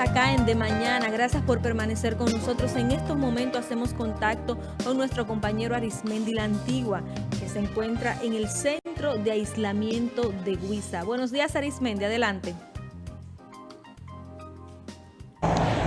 acá en De Mañana. Gracias por permanecer con nosotros. En estos momentos hacemos contacto con nuestro compañero Arismendi La Antigua, que se encuentra en el centro de aislamiento de Huiza. Buenos días Arismendi, adelante.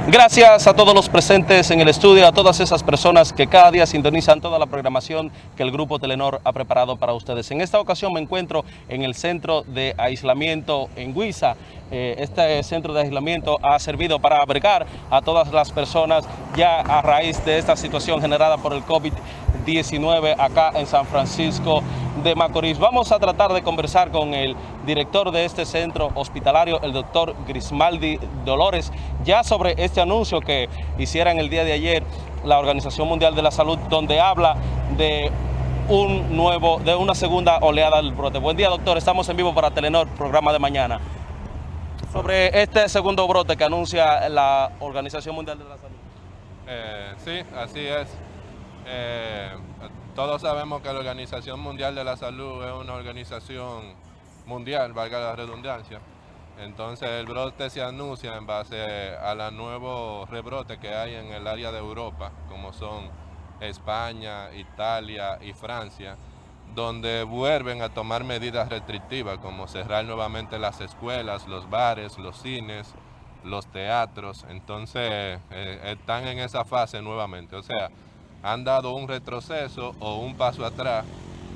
Gracias a todos los presentes en el estudio, a todas esas personas que cada día sintonizan toda la programación que el Grupo Telenor ha preparado para ustedes. En esta ocasión me encuentro en el centro de aislamiento en Huiza. Eh, este centro de aislamiento ha servido para abrigar a todas las personas ya a raíz de esta situación generada por el COVID-19 acá en San Francisco de Macorís. Vamos a tratar de conversar con el director de este centro hospitalario, el doctor Grismaldi Dolores, ya sobre este anuncio que hicieron el día de ayer la Organización Mundial de la Salud, donde habla de un nuevo, de una segunda oleada del brote. Buen día, doctor. Estamos en vivo para Telenor, programa de mañana. Sobre este segundo brote que anuncia la Organización Mundial de la Salud. Eh, sí, así es. Eh, todos sabemos que la Organización Mundial de la Salud es una organización mundial, valga la redundancia. Entonces el brote se anuncia en base a los nuevos rebrotes que hay en el área de Europa, como son España, Italia y Francia, donde vuelven a tomar medidas restrictivas como cerrar nuevamente las escuelas, los bares, los cines, los teatros. Entonces eh, están en esa fase nuevamente. O sea, han dado un retroceso o un paso atrás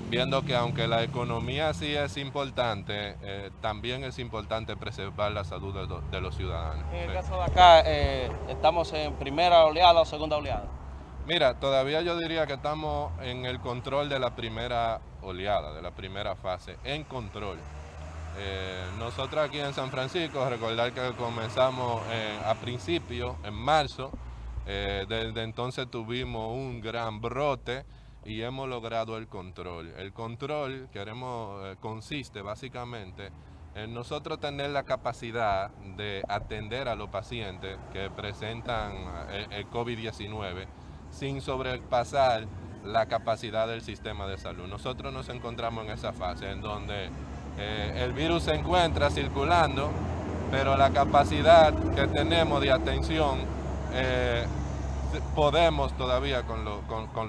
viendo que aunque la economía sí es importante, eh, también es importante preservar la salud de, los ciudadanos. En el caso de acá, eh, ¿estamos en primera oleada o segunda oleada? Mira, todavía yo diría que estamos en el control de la primera oleada, de la primera fase, en control. Eh, nosotros aquí en San Francisco, recordar que comenzamos a principio, en marzo, desde entonces tuvimos un gran brote, y hemos logrado el control. El control queremos, eh, consiste básicamente en nosotros tener la capacidad de atender a los pacientes que presentan eh, el, COVID-19 sin sobrepasar la capacidad del sistema de salud. Nosotros nos encontramos en esa fase en donde eh, el virus se encuentra circulando, pero la capacidad que tenemos de atención podemos todavía con,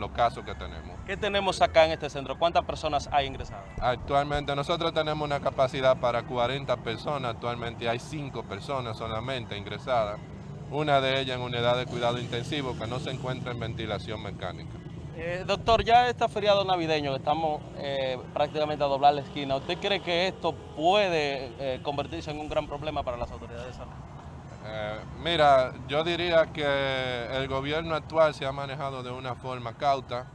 los casos que tenemos. ¿Qué tenemos acá en este centro? ¿Cuántas personas hay ingresadas? Actualmente nosotros tenemos una capacidad para 40 personas, actualmente hay 5 personas solamente ingresadas, una de ellas en unidad de cuidado intensivo que no se encuentra en ventilación mecánica. Eh, doctor, ya está feriado navideño, estamos eh, prácticamente a doblar la esquina. ¿Usted cree que esto puede eh, convertirse en un gran problema para las autoridades de salud? Eh, mira, yo diría que el gobierno actual se ha manejado de una forma cauta,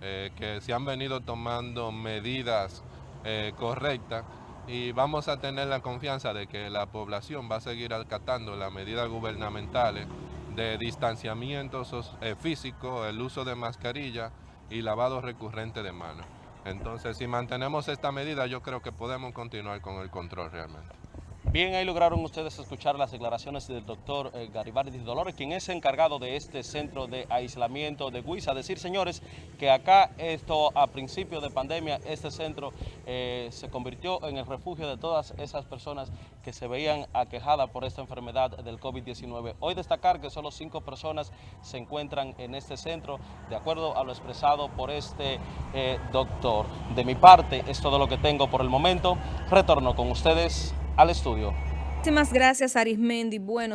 eh, que se han venido tomando medidas eh, correctas y vamos a tener la confianza de que la población va a seguir acatando las medidas gubernamentales de distanciamiento físico, el uso de mascarilla y lavado recurrente de manos. Entonces, si mantenemos esta medida, yo creo que podemos continuar con el control realmente. Bien, ahí lograron ustedes escuchar las declaraciones del doctor eh, Garibaldi Dolores, quien es encargado de este centro de aislamiento de Huiza. Decir, señores, que acá esto a principio de pandemia, este centro eh, se convirtió en el refugio de todas esas personas que se veían aquejadas por esta enfermedad del COVID-19. Hoy destacar que solo cinco personas se encuentran en este centro, de acuerdo a lo expresado por este eh, doctor. De mi parte, es todo lo que tengo por el momento. Retorno con ustedes al estudio. Muchísimas gracias Arismendi. Bueno.